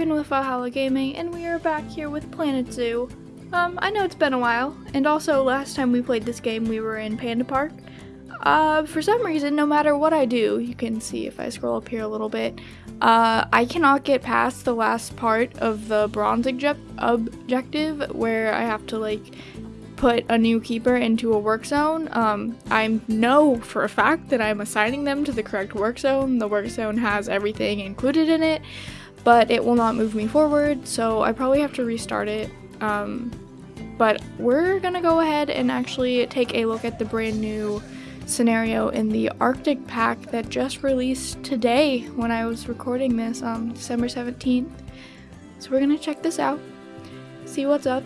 Steven with Valhalla Gaming, and we are back here with Planet Zoo. Um, I know it's been a while, and also last time we played this game we were in Panda Park. Uh, for some reason, no matter what I do, you can see if I scroll up here a little bit, uh, I cannot get past the last part of the bronze objective where I have to, like, put a new keeper into a work zone. Um, I know for a fact that I'm assigning them to the correct work zone. The work zone has everything included in it, but it will not move me forward, so I probably have to restart it. Um, but we're gonna go ahead and actually take a look at the brand new scenario in the Arctic pack that just released today when I was recording this, um, December 17th. So we're gonna check this out, see what's up,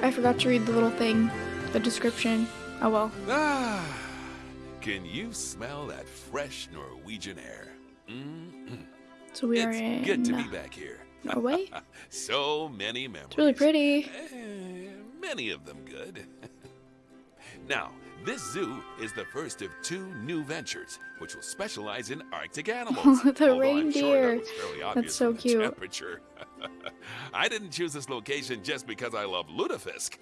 I forgot to read the little thing, the description. Oh well. Ah, can you smell that fresh Norwegian air? Mm. So we it's are in good to be back here. Norway. so many memories. It's really pretty. Eh, many of them good. now, this zoo is the first of two new ventures, which will specialize in Arctic animals. the reindeer. Sure that That's so cute. Temperature. I didn't choose this location just because I love lutefisk.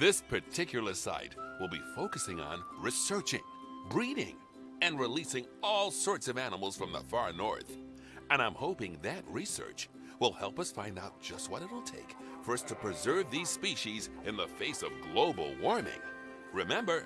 this particular site will be focusing on researching, breeding, and releasing all sorts of animals from the far north. And I'm hoping that research will help us find out just what it'll take for us to preserve these species in the face of global warming. Remember,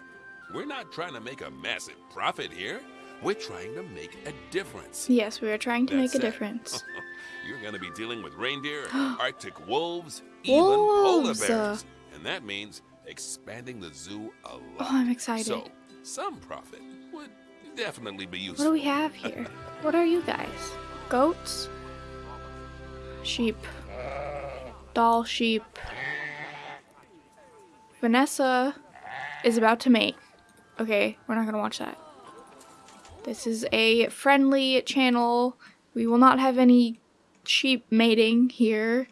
we're not trying to make a massive profit here. We're trying to make a difference. Yes, we are trying to make a it. difference. You're going to be dealing with reindeer, Arctic wolves, Wolves. even polar bears. And that means expanding the zoo a oh, lot. Oh, I'm excited. So, some profit definitely be What do we have here? What are you guys? Goats? Sheep. Dall sheep. Vanessa is about to mate. Okay, we're not gonna watch that. This is a friendly channel. We will not have any sheep mating here.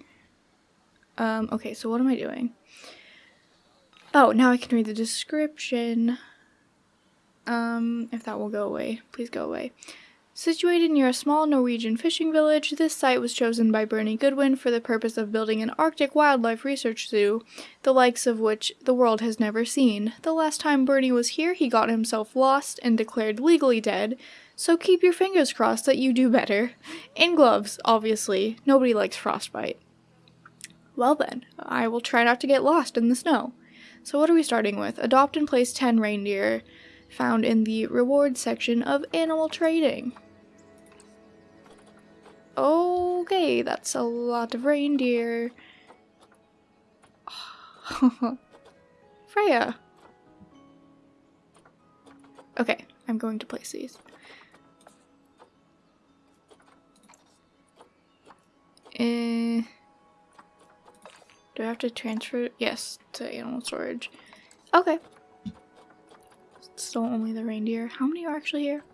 Um, okay, so what am I doing? Oh, now I can read the description. Um, if that will go away, please go away. Situated near a small Norwegian fishing village, this site was chosen by Bernie Goodwin for the purpose of building an Arctic wildlife research zoo, the likes of which the world has never seen. The last time Bernie was here, he got himself lost and declared legally dead, so keep your fingers crossed that you do better. In gloves, obviously. Nobody likes frostbite. Well then, I will try not to get lost in the snow. So what are we starting with? Adopt and place 10 reindeer, found in the rewards section of animal trading. Okay, that's a lot of reindeer. Freya. Okay, I'm going to place these. Eh. Do I have to transfer? Yes, to animal storage. Okay. Still only the reindeer. How many are actually here?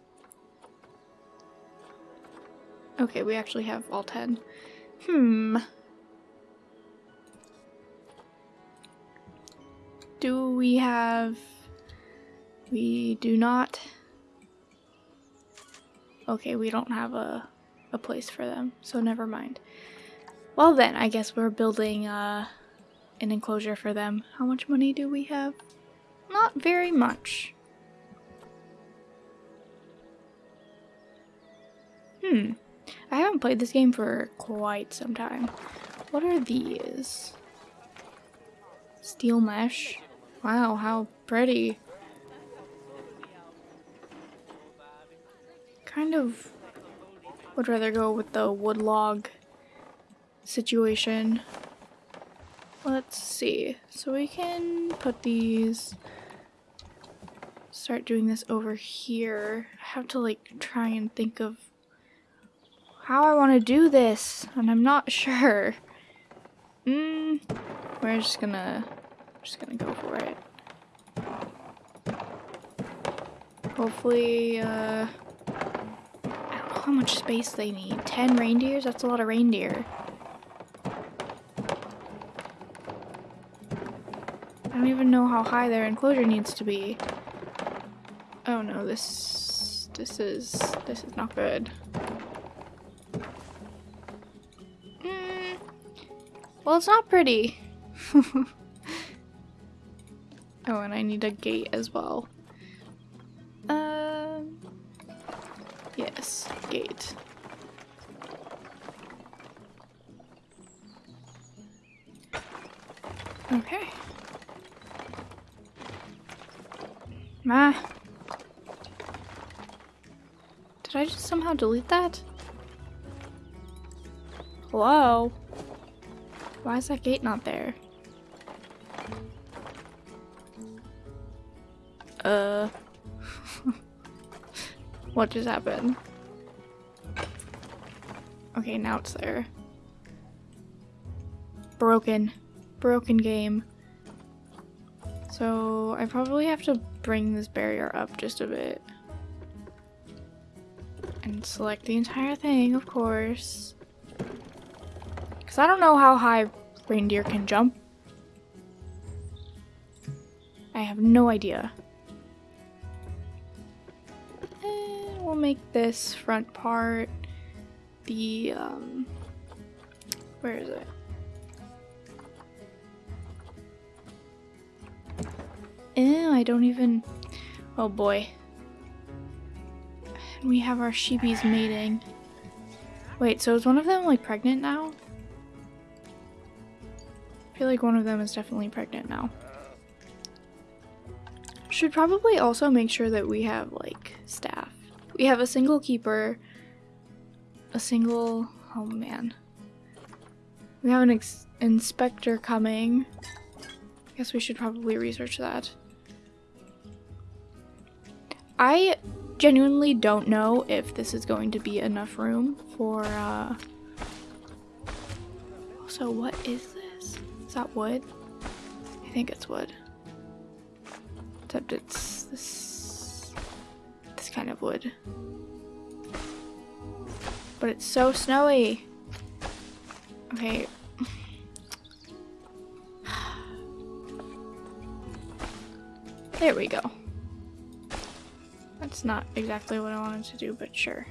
Okay, we actually have all 10. Hmm. Do we have... We do not... Okay, we don't have a, a place for them, so never mind. Well then, I guess we're building uh, an enclosure for them. How much money do we have? Not very much. Hmm. I haven't played this game for quite some time. What are these? Steel mesh. Wow, how pretty. Kind of would rather go with the wood log situation. Let's see. So we can put these start doing this over here. I have to like try and think of how I want to do this, and I'm not sure. Mm, we're just gonna, just gonna go for it. Hopefully, uh, I don't know how much space they need. Ten reindeers? That's a lot of reindeer. I don't even know how high their enclosure needs to be. Oh no, this, this is, this is not good. Well, it's not pretty. oh, and I need a gate as well. Um. Yes, gate. Okay. Ah. Did I just somehow delete that? Hello? Why is that gate not there? Uh. what just happened? Okay, now it's there. Broken. Broken game. So I probably have to bring this barrier up just a bit. And select the entire thing, of course. Because I don't know how high reindeer can jump. I have no idea. And we'll make this front part the, um, where is it? Ew, I don't even, oh boy. We have our sheepies mating. Wait, so is one of them like pregnant now? I feel like one of them is definitely pregnant now. Should probably also make sure that we have like staff. We have a single keeper, a single, oh man. We have an inspector coming. I guess we should probably research that. I genuinely don't know if this is going to be enough room for, uh... Also, what is? Is that wood? I think it's wood. Except it's this... this kind of wood. But it's so snowy! Okay. There we go. That's not exactly what I wanted to do, but sure.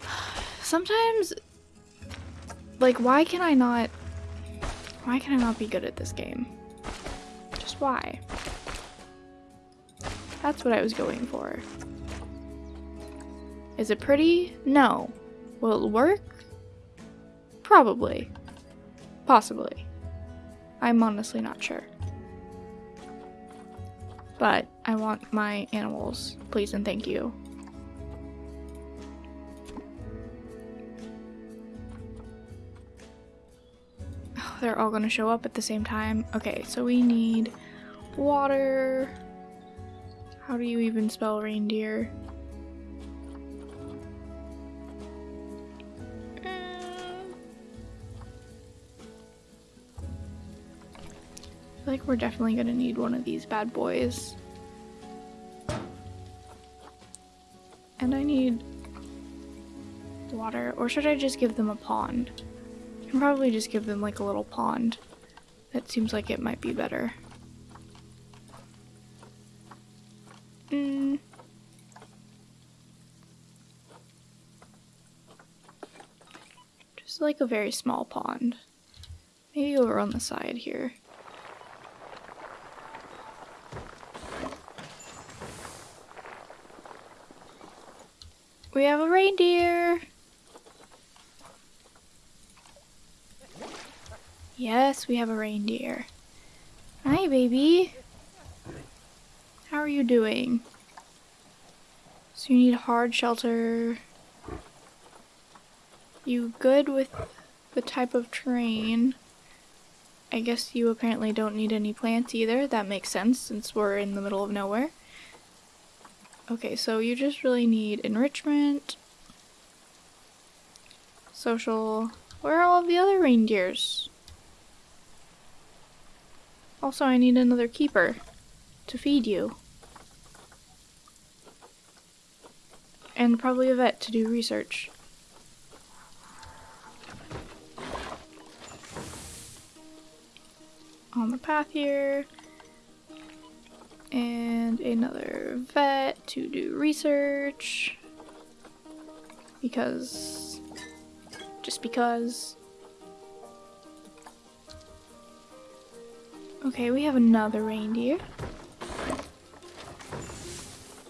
Sometimes, like, why can I not, why can I not be good at this game? Just why? That's what I was going for. Is it pretty? No. Will it work? Probably. Possibly. I'm honestly not sure. But I want my animals, please and thank you. They're all gonna show up at the same time. Okay, so we need water. How do you even spell reindeer? I like we're definitely gonna need one of these bad boys. And I need water, or should I just give them a pond? Can probably just give them like a little pond. That seems like it might be better. Mm. Just like a very small pond. Maybe over on the side here. We have a reindeer. Yes, we have a reindeer. Hi, baby. How are you doing? So you need hard shelter. You good with the type of terrain? I guess you apparently don't need any plants either. That makes sense since we're in the middle of nowhere. Okay, so you just really need enrichment, social. Where are all the other reindeers? Also, I need another keeper to feed you. And probably a vet to do research. On the path here and another vet to do research because just because Okay, we have another reindeer.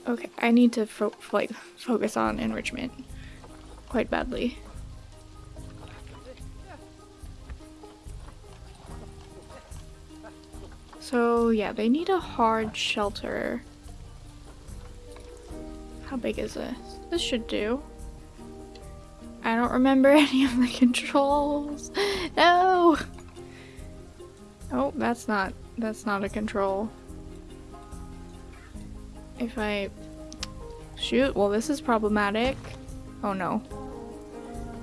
Okay, I need to fo like focus on enrichment quite badly. So yeah, they need a hard shelter. How big is this? This should do. I don't remember any of the controls. No! Oh, that's not, that's not a control. If I... Shoot, well this is problematic. Oh no.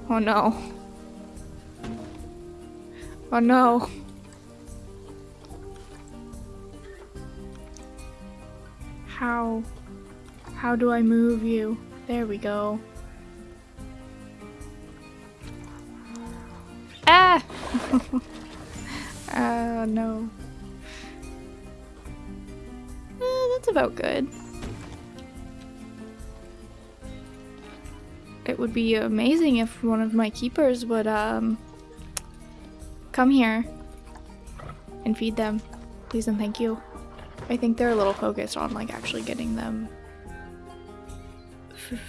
Oh no. Oh no. How? How do I move you? There we go. Ah! Uh, no. Eh, that's about good. It would be amazing if one of my keepers would, um, come here and feed them. Please and thank you. I think they're a little focused on, like, actually getting them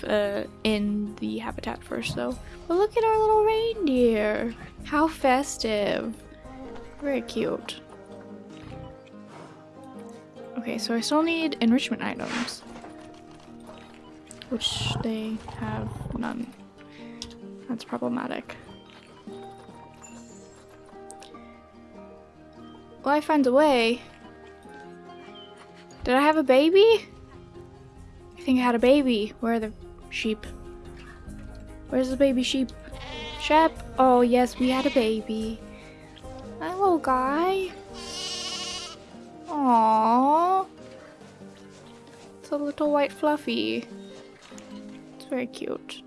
uh, in the habitat first, though. But look at our little reindeer! How festive! Very cute. Okay, so I still need enrichment items. Which they have none. That's problematic. Life finds a way. Did I have a baby? I think I had a baby. Where are the sheep? Where's the baby sheep? Shep? Oh yes, we had a baby. Hello, guy. Aww. It's a little white fluffy. It's very cute.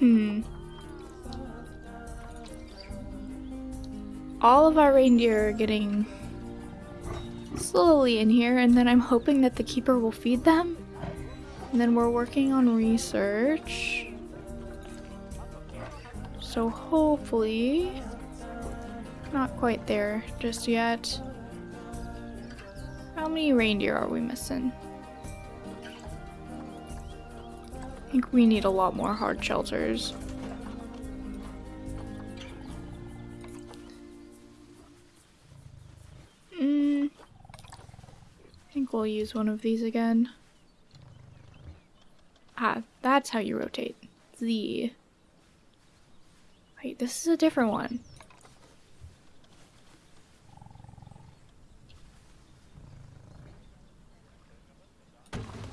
Hmm. All of our reindeer are getting slowly in here, and then I'm hoping that the keeper will feed them. And then we're working on research. So hopefully, not quite there just yet. How many reindeer are we missing? I think we need a lot more hard shelters. Mm, I think we'll use one of these again. Ah, that's how you rotate. Z. Wait, this is a different one.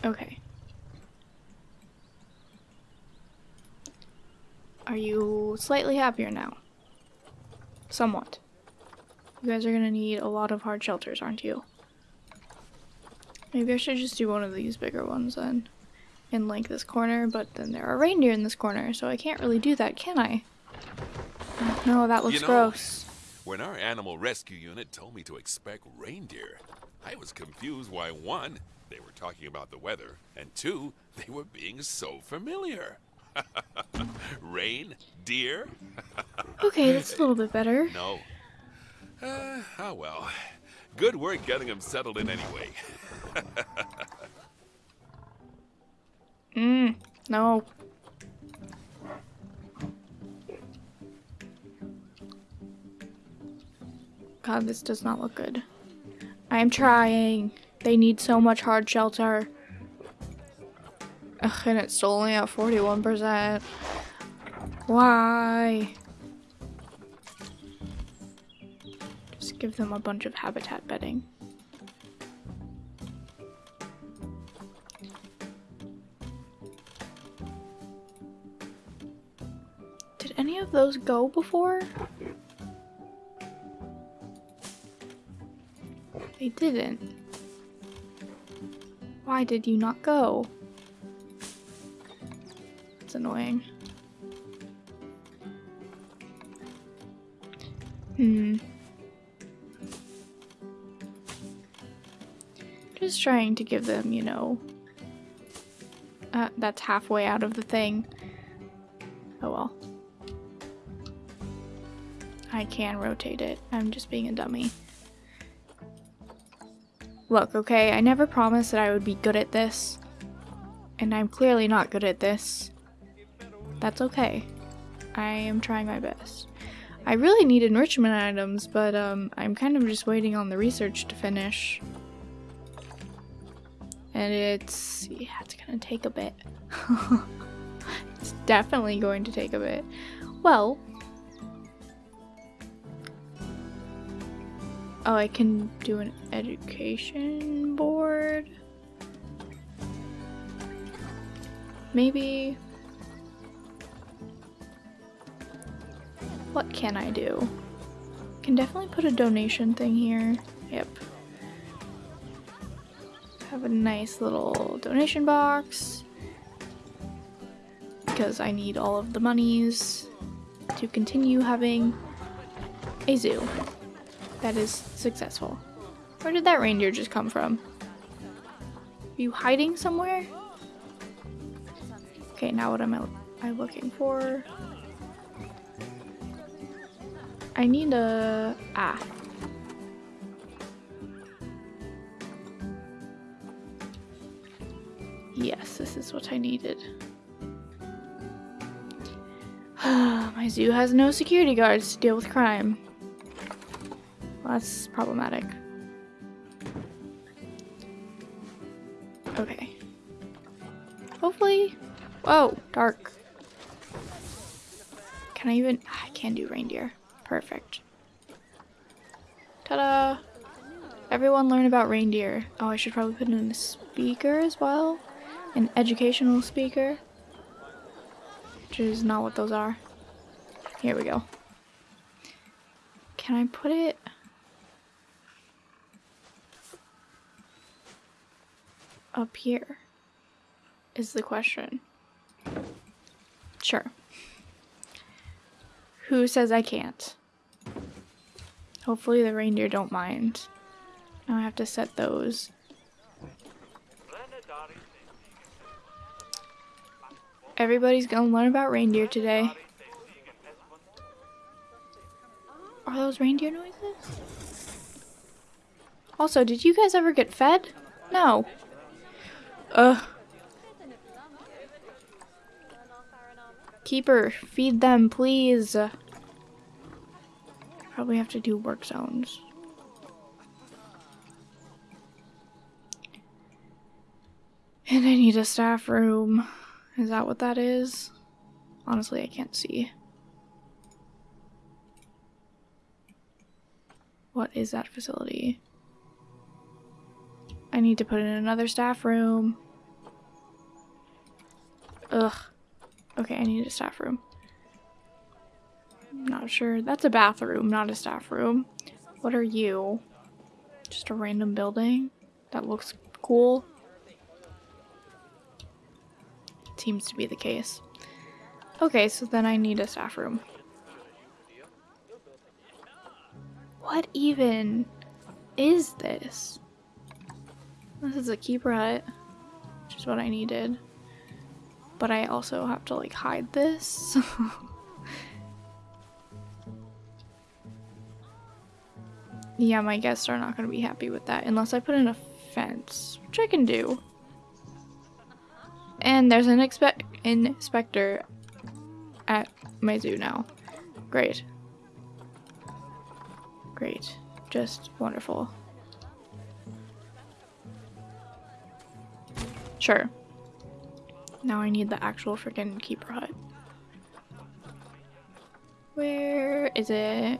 Okay. Are you slightly happier now? Somewhat. You guys are gonna need a lot of hard shelters, aren't you? Maybe I should just do one of these bigger ones then. In like this corner, but then there are reindeer in this corner, so I can't really do that, can I? No, that looks you know, gross. When our animal rescue unit told me to expect reindeer, I was confused why one, they were talking about the weather, and two, they were being so familiar. Rain? Deer? okay, that's a little bit better. No. Uh, oh well. Good work getting him settled in anyway. Mmm, no. God, this does not look good. I am trying. They need so much hard shelter. Ugh, and it's only at 41%. Why? Just give them a bunch of habitat bedding. Any of those go before? They didn't. Why did you not go? It's annoying. Hmm. Just trying to give them, you know, Uh, that's halfway out of the thing. I can rotate it. I'm just being a dummy. Look, okay, I never promised that I would be good at this. And I'm clearly not good at this. That's okay. I am trying my best. I really need enrichment items, but um, I'm kind of just waiting on the research to finish. And it's, yeah, it's gonna take a bit. it's definitely going to take a bit. Well, oh, I can do an education board. Maybe What can I do? Can definitely put a donation thing here. Yep. Have a nice little donation box. Because I need all of the monies to continue having a zoo that is successful. Where did that reindeer just come from? Are you hiding somewhere? Okay, now what am I, I looking for? I need a... Ah. Yes, this is what I needed. My zoo has no security guards to deal with crime. That's problematic. Okay. Hopefully... Whoa, dark. Can I even... I can't do reindeer. Perfect. Ta-da! Everyone learn about reindeer. Oh, I should probably put it in a speaker as well. An educational speaker. Which is not what those are. Here we go. Can I put it... Up here? Is the question. Sure. Who says I can't? Hopefully the reindeer don't mind. Now I have to set those. Everybody's gonna learn about reindeer today. Are those reindeer noises? Also, did you guys ever get fed? No. Ugh. Keeper, feed them, please. Probably have to do work zones. And I need a staff room. Is that what that is? Honestly, I can't see. What is that facility? I need to put in another staff room. Ugh. Okay, I need a staff room. Not sure. That's a bathroom, not a staff room. What are you? Just a random building that looks cool? Seems to be the case. Okay, so then I need a staff room. What even is this? This is a keeper hut, which is what I needed. But I also have to like hide this. yeah, my guests are not going to be happy with that unless I put in a fence, which I can do. And there's an expe inspector at my zoo now. Great. Great. Just wonderful. Sure. Now I need the actual freaking keeper hut. Where is it?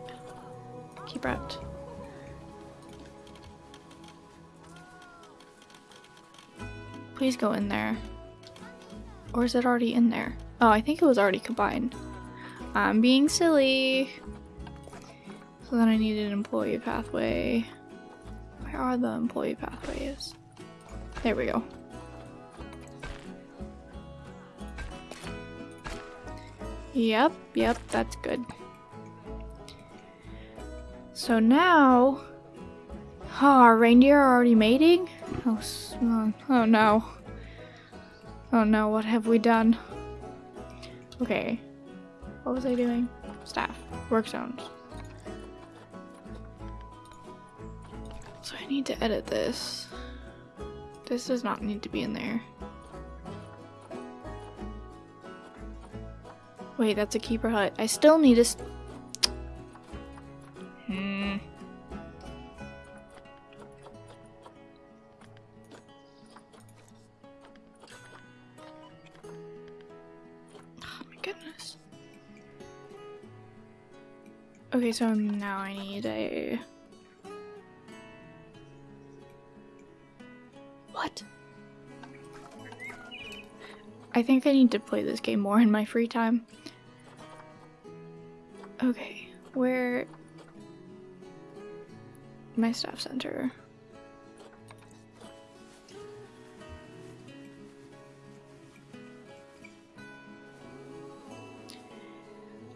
Keeper hut. Please go in there. Or is it already in there? Oh, I think it was already combined. I'm being silly. So then I need an employee pathway. Where are the employee pathways? There we go. Yep, yep, that's good. So now... Oh, our reindeer are already mating? Oh, uh, oh no. Oh no, what have we done? Okay. What was I doing? Staff. Work zones. So I need to edit this. This does not need to be in there. Wait, that's a keeper hut. I still need a. Hmm. Oh my goodness. Okay, so now I need a. What? I think I need to play this game more in my free time. Okay, where... My staff center.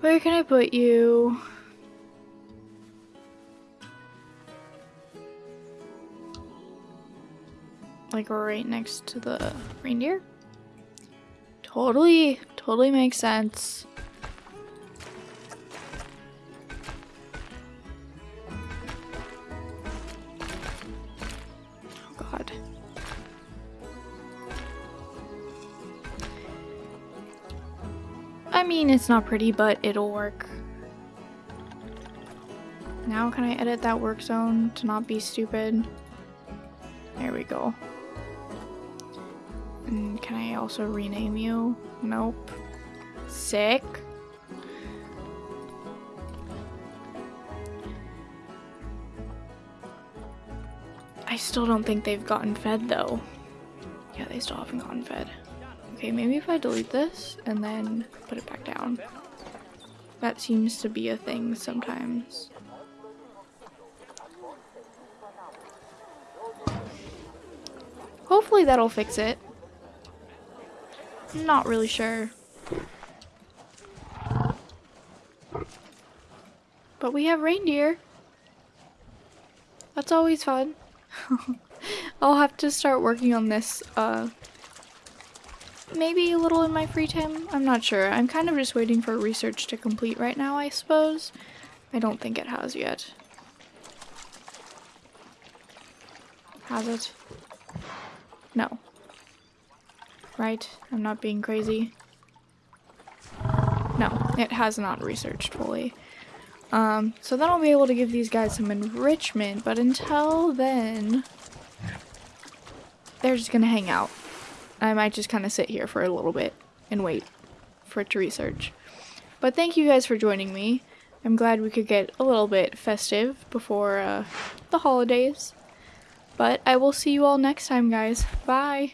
Where can I put you? Like right next to the reindeer? Totally, totally makes sense. It's not pretty, but it'll work. Now can I edit that work zone to not be stupid? There we go. And can I also rename you? Nope. Sick. I still don't think they've gotten fed though. Yeah, they still haven't gotten fed. Okay, maybe if I delete this and then put it back down. That seems to be a thing sometimes. Hopefully that'll fix it. Not really sure. But we have reindeer. That's always fun. I'll have to start working on this uh, maybe a little in my free time. I'm not sure. I'm kind of just waiting for research to complete right now, I suppose. I don't think it has yet. Has it? No. Right? I'm not being crazy. No, it has not researched fully. Um, so then I'll be able to give these guys some enrichment, but until then, they're just gonna hang out. I might just kind of sit here for a little bit and wait for it to research. But thank you guys for joining me. I'm glad we could get a little bit festive before uh, the holidays. But I will see you all next time, guys. Bye!